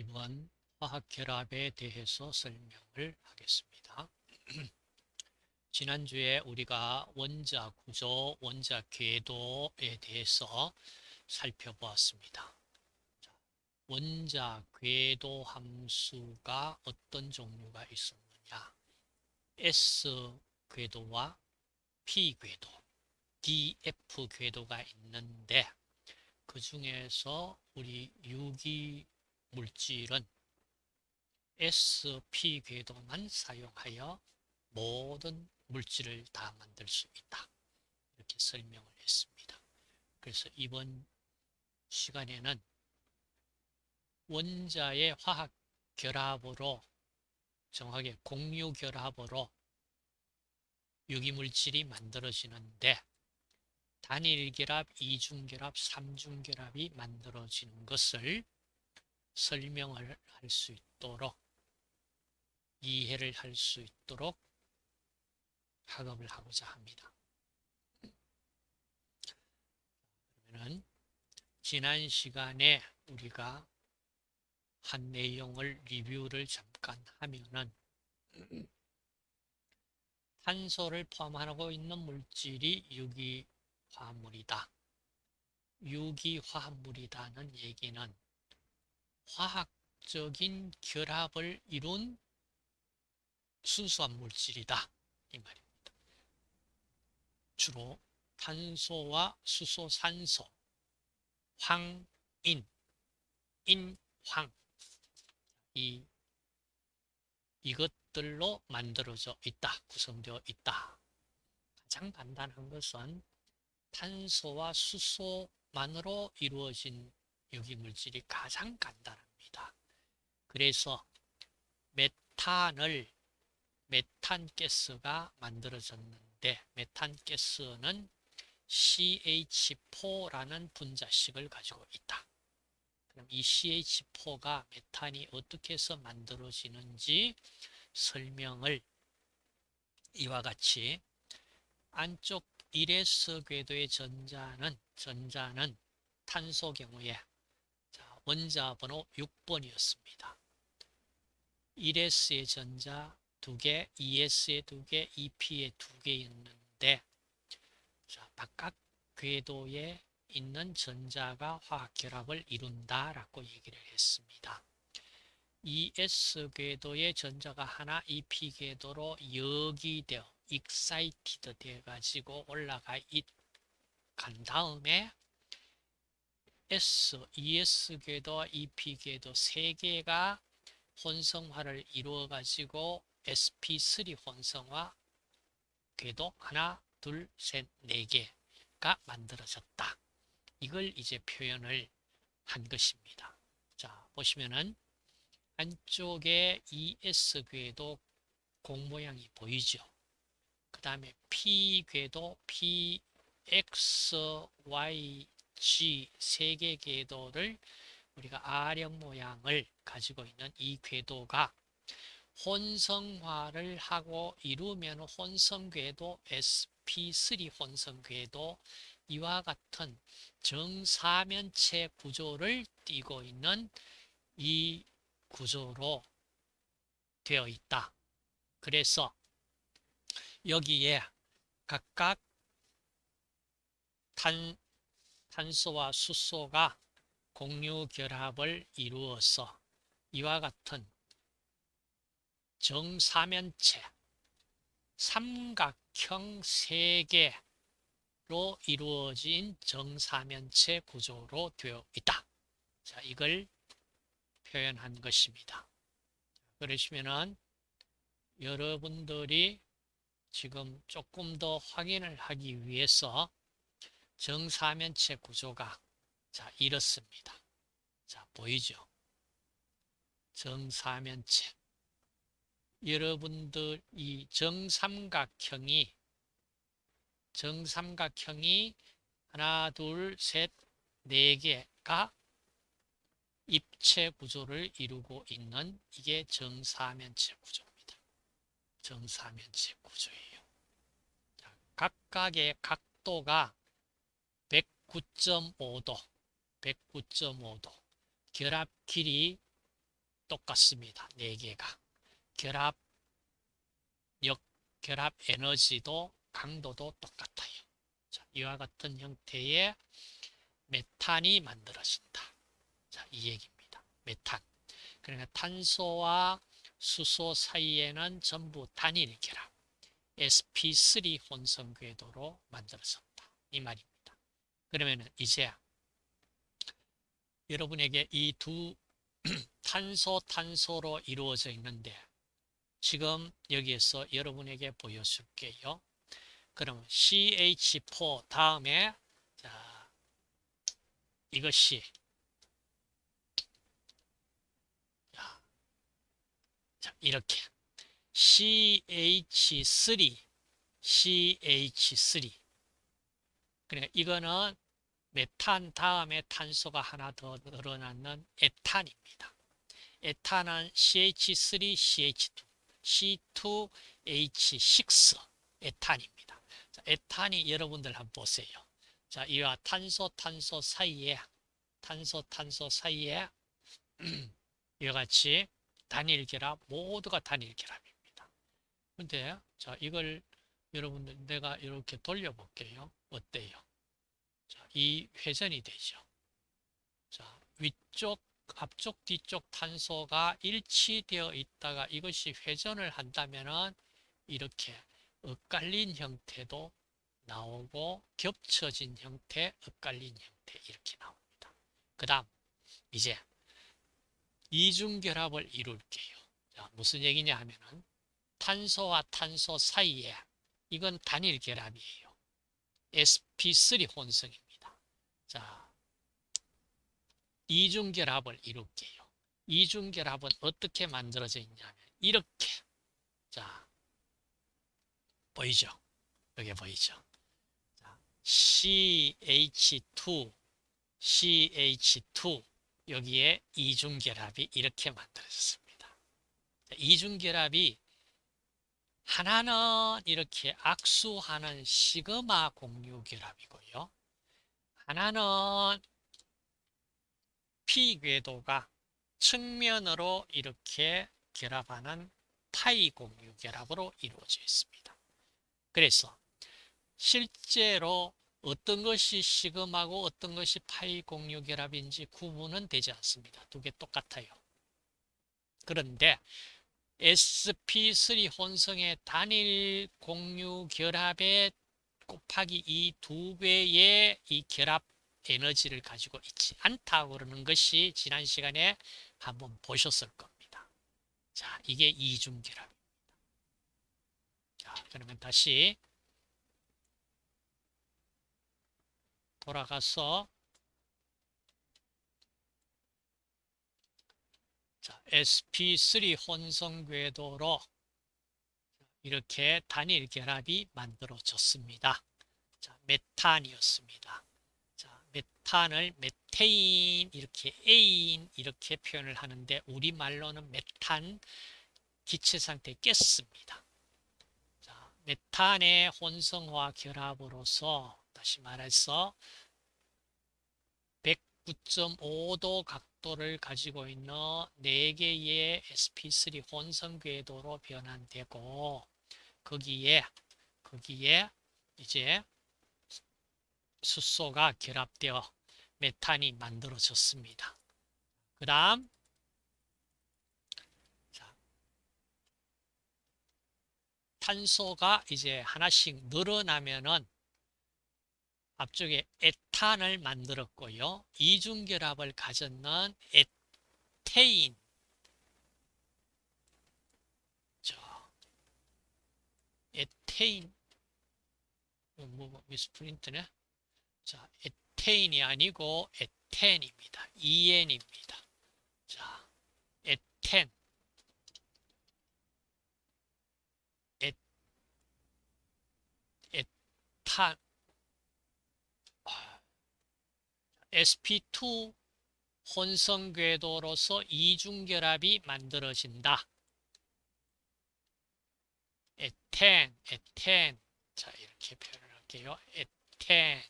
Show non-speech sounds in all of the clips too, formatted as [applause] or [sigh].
이번 화학 결합에 대해서 설명을 하겠습니다. [clears throat] 지난주에 우리가 원자 구조, 원자 궤도에 대해서 살펴보았습니다. 원자 궤도 함수가 어떤 종류가 있었느냐 S 궤도와 P 궤도, DF 궤도가 있는데 그 중에서 우리 유기 물질은 SP 궤도만 사용하여 모든 물질을 다 만들 수 있다. 이렇게 설명을 했습니다. 그래서 이번 시간에는 원자의 화학 결합으로 정확하게 공유 결합으로 유기물질이 만들어지는데 단일 결합, 이중 결합, 삼중 결합이 만들어지는 것을 설명을 할 수 있도록 이해를 할 수 있도록 학업을 하고자 합니다. 그러면 지난 시간에 우리가 한 내용을 리뷰를 잠깐 하면은 탄소를 포함하고 있는 물질이 유기화합물이다. 유기화합물이다는 얘기는 화학적인 결합을 이룬 순수한 물질이다. 이 말입니다. 주로 탄소와 수소, 산소, 황, 인, 인, 황. 이, 이것들로 만들어져 있다. 구성되어 있다. 가장 간단한 것은 탄소와 수소만으로 이루어진 유기물질이 가장 간단합니다. 그래서 메탄을 메탄가스가 만들어졌는데 메탄가스는 CH4라는 분자식을 가지고 있다. 그럼 이 CH4가 메탄이 어떻게 해서 만들어지는지 설명을 이와 같이 안쪽 1s 궤도의 전자는 전자는 탄소 경우에 원자 번호 6번이었습니다. 1s의 전자 2개, 2s의 2개, 2p의 2개였는데 자, 바깥 궤도에 있는 전자가 화학 결합을 이룬다라고 얘기를 했습니다. 2s 궤도의 전자가 하나 2p 궤도로 여기되어 excited 돼 가지고 올라가 간 다음에 S, 2s 궤도와 2p 궤도 세 개가 혼성화를 이루어 가지고 sp3 혼성화 궤도 하나, 둘, 셋, 네 개가 만들어졌다. 이걸 이제 표현을 한 것입니다. 자, 보시면은 안쪽에 ES 궤도 공 모양이 보이죠. 그 다음에 P 궤도 P, X, Y, G 세 개 궤도를 우리가 R형 모양을 가지고 있는 이 궤도가 혼성화를 하고 이루면 혼성궤도 sp3 혼성궤도 이와 같은 정사면체 구조를 띠고 있는 이 구조로 되어 있다. 그래서 여기에 각각 탄, 탄소와 수소가 공유 결합을 이루어서 이와 같은 정사면체 삼각형 세개로 이루어진 정사면체 구조로 되어 있다. 자, 이걸 표현한 것입니다. 그러시면은 여러분들이 지금 조금 더 확인을 하기 위해서 정사면체 구조가 자 이렇습니다. 자 보이죠? 정사면체 여러분들 이 정삼각형이 정삼각형이 하나 둘셋네 개가 입체 구조를 이루고 있는 이게 정사면체 구조입니다. 정사면체 구조예요. 각각의 각도가 109.5도, 109.5도. 결합 길이 똑같습니다. 네 개가. 결합 역 결합 에너지도 강도도 똑같아요. 자, 이와 같은 형태의 메탄이 만들어진다. 자, 이 얘기입니다. 메탄. 그러니까 탄소와 수소 사이에는 전부 단일 결합 sp3 혼성 궤도로 만들어졌다. 이 말입니다. 그러면 이제 여러분에게 이 두 [clears throat] 탄소 탄소로 이루어져 있는데 지금 여기에서 여러분에게 보여줄게요. 그럼 CH4 다음에 자 이것이 자, 자 이렇게. CH3 CH3 그러니까 이거는 메탄 다음에 탄소가 하나 더 늘어나는 에탄입니다. 에탄은 CH3, CH2, C2H6 에탄입니다. 자, 에탄이 여러분들 한번 보세요. 자, 이와 탄소, 탄소 사이에 탄소, 탄소 사이에 [clears throat] 이와 같이 단일 결합, 모두가 단일 결합입니다. 근데 자, 이걸 여러분들 내가 이렇게 돌려볼게요. 어때요? 자, 이 회전이 되죠. 자, 위쪽, 앞쪽, 뒤쪽 탄소가 일치되어 있다가 이것이 회전을 한다면은 이렇게 엇갈린 형태도 나오고 겹쳐진 형태, 엇갈린 형태 이렇게 나옵니다. 그 다음 이제 이중결합을 이룰게요. 자, 무슨 얘기냐 하면은 탄소와 탄소 사이에 이건 단일 결합이에요. Sp3 혼성입니다. 자, 이중결합을 이룰게요. 이중결합은 어떻게 만들어져 있냐면 이렇게 자 보이죠? 여기 보이죠? 자, CH2 CH2 여기에 이중결합이 이렇게 만들어졌습니다. 이중결합이 하나는 이렇게 악수하는 시그마 공유 결합이고요. 하나는 P 궤도가 측면으로 이렇게 결합하는 파이 공유 결합으로 이루어져 있습니다. 그래서 실제로 어떤 것이 시금하고 어떤 것이 파이 공유 결합인지 구분은 되지 않습니다. 두 개 똑같아요. 그런데 sp3 혼성의 단일 공유 결합에 곱하기 이 두 배의 이 결합 에너지를 가지고 있지 않다고 그러는 것이 지난 시간에 한번 보셨을 겁니다. 자, 이게 이중 결합입니다. 자, 그러면 다시 돌아가서 sp3 혼성 궤도로 이렇게 단일 결합이 만들어졌습니다. 자, 메탄이었습니다. 자, 메탄을 메테인 이렇게 에인 이렇게 표현을 하는데 우리말로는 메탄 기체 상태에 깼습니다. 자, 메탄의 혼성화 결합으로서 다시 말해서 109.5도 각 도를 가지고 있는 4개의 sp3 혼성 궤도로 변환되고 거기에 거기에 이제 수소가 결합되어 메탄이 만들어졌습니다. 그 다음 탄소가 이제 하나씩 늘어나면은 앞쪽에 에탄을 만들었고요. 이중결합을 가졌는 에테인 자, 에테인 뭐, 뭐, 미스프린트네 자, 에테인이 아니고 에텐입니다. EN입니다. 자, 에텐 에, 에탄 sp2 혼성 궤도로서 이중 결합이 만들어진다. 에텐, 에텐. 자, 이렇게 표현을 할게요. 에텐,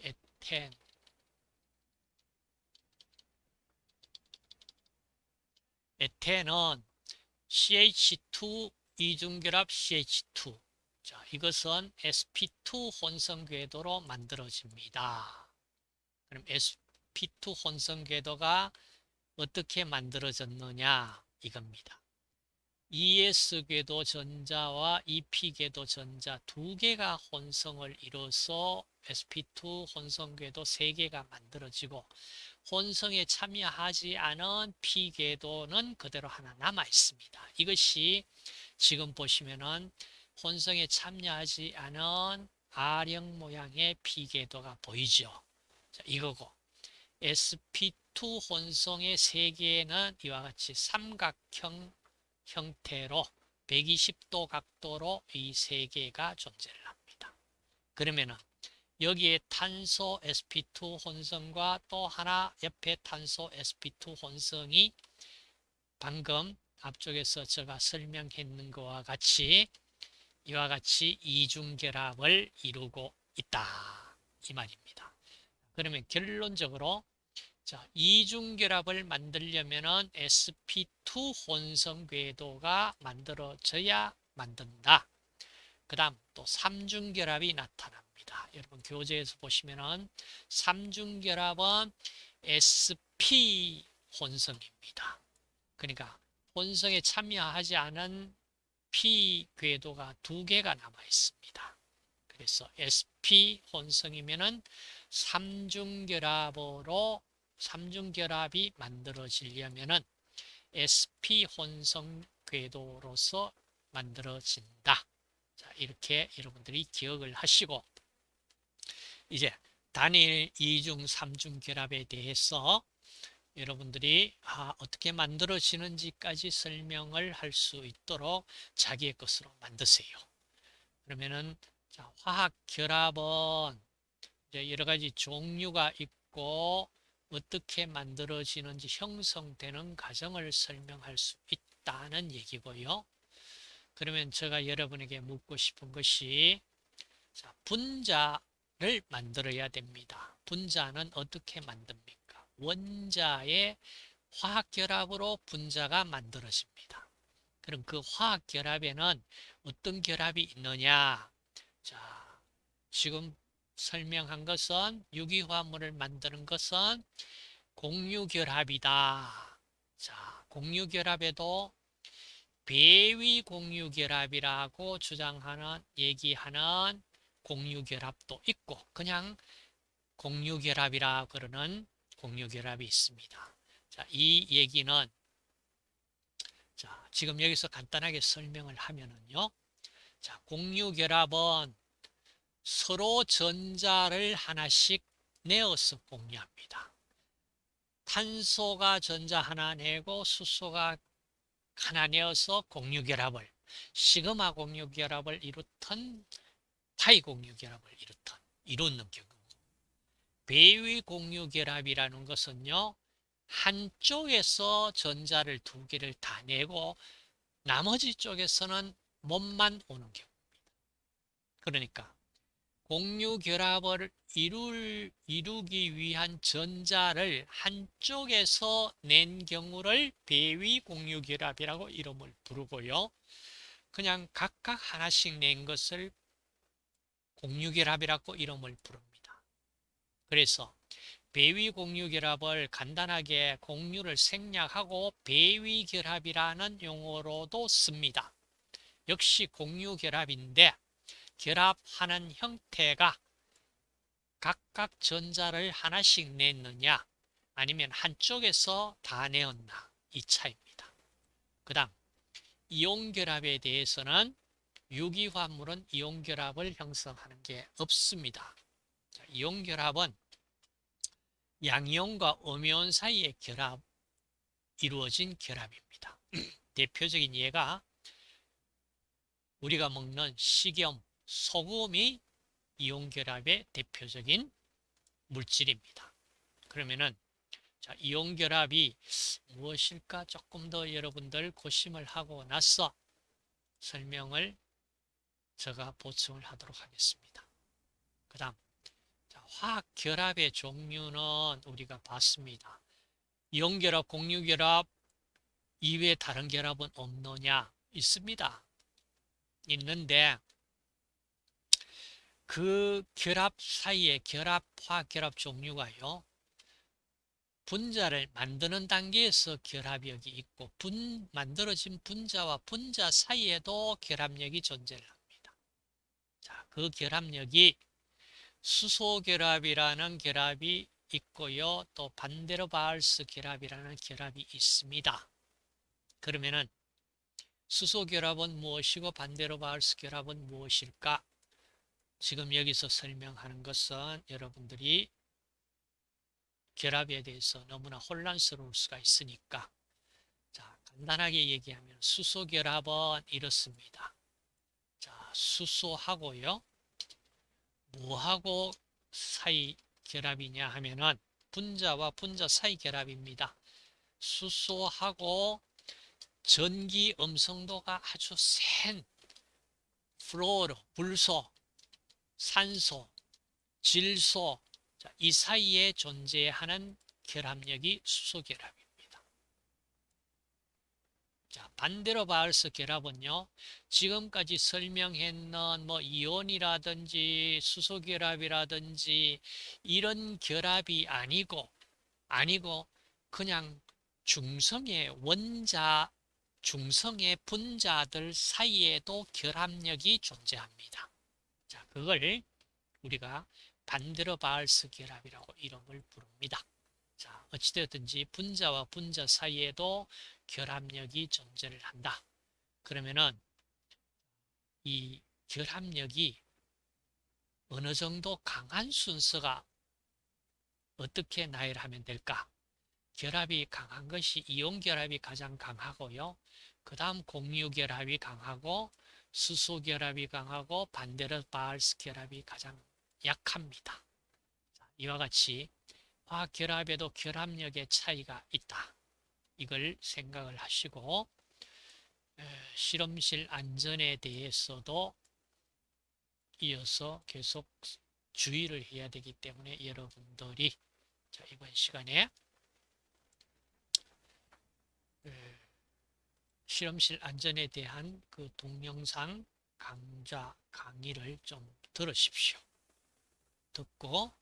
에텐. 에테는 CH2 이중결합 CH2 자, 이것은 sp2 혼성 궤도로 만들어집니다. 그럼 sp2 혼성 궤도가 어떻게 만들어졌느냐 이겁니다. ES 궤도 전자와 EP 궤도 전자 두 개가 혼성을 이뤄서 sp2 혼성 궤도 세 개가 만들어지고 혼성에 참여하지 않은 P 궤도는 그대로 하나 남아 있습니다. 이것이 지금 보시면은 혼성에 참여하지 않은 R형 모양의 P 궤도가 보이죠. 자, 이거고 sp2 혼성의 세 개는 이와 같이 삼각형 형태로 120도 각도로 이 세 개가 존재를 합니다. 그러면은 여기에 탄소 sp2 혼성과 또 하나 옆에 탄소 sp2 혼성이 방금 앞쪽에서 제가 설명했는 것과 같이 이와 같이 이중결합을 이루고 있다 이 말입니다. 그러면 결론적으로 자, 이중결합을 만들려면 sp2 혼성 궤도가 만들어져야 만든다. 그 다음 또 삼중결합이 나타납니다. 여러분 교재에서 보시면은 삼중결합은 sp 혼성입니다. 그러니까 혼성에 참여하지 않은 p 궤도가 두 개가 남아 있습니다. 그래서 sp 혼성이면은 삼중결합으로 삼중결합이 만들어지려면은 sp 혼성 궤도로서 만들어진다. 자, 이렇게 여러분들이 기억을 하시고 이제 단일 이중 삼중 결합에 대해서 여러분들이 아, 어떻게 만들어지는지까지 설명을 할 수 있도록 자기의 것으로 만드세요. 그러면은 자, 화학 결합은 이제 여러 가지 종류가 있고 어떻게 만들어지는지 형성되는 과정을 설명할 수 있다는 얘기고요. 그러면 제가 여러분에게 묻고 싶은 것이 자, 분자를 만들어야 됩니다. 분자는 어떻게 만듭니까? 원자의 화학결합으로 분자가 만들어집니다. 그럼 그 화학결합에는 어떤 결합이 있느냐? 자, 지금 설명한 것은 유기화합물을 만드는 것은 공유결합이다. 자, 공유결합에도 배위 공유결합이라고 주장하는 얘기하는 공유결합도 있고 그냥 공유결합이라 그러는 공유결합이 있습니다. 자, 이 얘기는 자, 지금 여기서 간단하게 설명을 하면은요. 자, 공유결합은 서로 전자를 하나씩 내어서 공유합니다. 탄소가 전자 하나 내고 수소가 하나 내어서 공유결합을 시그마 공유결합을 이루던 파이 공유결합을 이루던 이루는 경우 배위 공유 결합이라는 것은요 한쪽에서 전자를 두 개를 다 내고 나머지 쪽에서는 몸만 오는 경우입니다. 그러니까 공유 결합을 이룰, 이루기 위한 전자를 한쪽에서 낸 경우를 배위 공유 결합이라고 이름을 부르고요. 그냥 각각 하나씩 낸 것을 공유 결합이라고 이름을 부릅니다. 그래서 배위 공유 결합을 간단하게 공유를 생략하고 배위 결합이라는 용어로도 씁니다. 역시 공유 결합인데 결합하는 형태가 각각 전자를 하나씩 냈느냐 아니면 한쪽에서 다 내었나 이 차이입니다. 그 다음 이온결합에 대해서는 유기화합물은 이온결합을 형성하는 게 없습니다. 자, 이온결합은 양이온과 음이온 사이의 결합 이루어진 결합입니다. [clears throat] 대표적인 예가 우리가 먹는 식염, 소금이 이온결합의 대표적인 물질입니다. 그러면은 자, 이온결합이 무엇일까 조금 더 여러분들 고심을 하고 나서 설명을 제가 보충을 하도록 하겠습니다. 그 다음 화학 결합의 종류는 우리가 봤습니다. 이온결합, 공유결합, 이외에 다른 결합은 없느냐? 있습니다. 있는데 그 결합 사이에 결합화 결합 종류가요. 분자를 만드는 단계에서 결합력이 있고 분, 만들어진 분자와 분자 사이에도 결합력이 존재를 합니다. 자, 그 결합력이 수소 결합이라는 결합이 있고요. 또 반대로 바알스 결합이라는 결합이 있습니다. 그러면은 수소 결합은 무엇이고 반대로 바알스 결합은 무엇일까? 지금 여기서 설명하는 것은 여러분들이 결합에 대해서 너무나 혼란스러울 수가 있으니까 자 간단하게 얘기하면 수소 결합은 이렇습니다. 자 수소하고요. 뭐하고 사이 결합이냐 하면은 분자와 분자 사이 결합입니다. 수소하고 전기 음성도가 아주 센 플로로, 불소, 산소, 질소 이 사이에 존재하는 결합력이 수소 결합입니다. 자, 반대로 바울스 결합은요. 지금까지 설명했는 뭐 이온이라든지 수소 결합이라든지 이런 결합이 아니고 아니고 그냥 중성의 원자 중성의 분자들 사이에도 결합력이 존재합니다. 자, 그걸 우리가 반대로 바알스 결합이라고 이름을 부릅니다. 자, 어찌되었든지 분자와 분자 사이에도 결합력이 존재를 한다. 그러면은 이 결합력이 어느 정도 강한 순서가 어떻게 나열하면 될까? 결합이 강한 것이 이온 결합이 가장 강하고요. 그 다음 공유 결합이 강하고 수소 결합이 강하고 반대로 바알스 결합이 가장 약합니다. 이와 같이 화학 결합에도 결합력의 차이가 있다. 이걸 생각을 하시고 실험실 안전에 대해서도 이어서 계속 주의를 해야 되기 때문에 여러분들이 이번 시간에 실험실 안전에 대한 그 동영상 강좌 강의를 좀 들으십시오. 듣고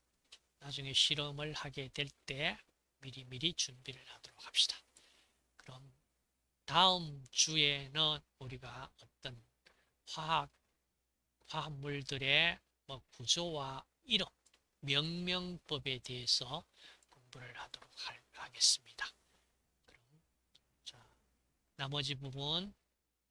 나중에 실험을 하게 될 때 미리미리 준비를 하도록 합시다. 다음 주에는 우리가 어떤 화학, 화합물들의 뭐 구조와 이름, 명명법에 대해서 공부를 하도록 하겠습니다. 그럼 자, 나머지 부분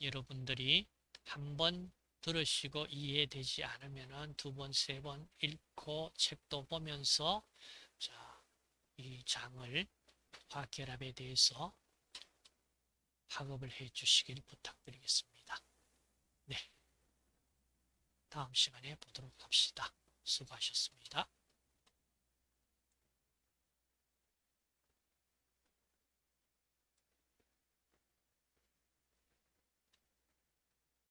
여러분들이 한 번 들으시고 이해되지 않으면 두 번, 세 번 읽고 책도 보면서 자, 이 장을 화결합에 대해서 학업을 해 주시길 부탁드리겠습니다. 네. 다음 시간에 보도록 합시다. 수고하셨습니다.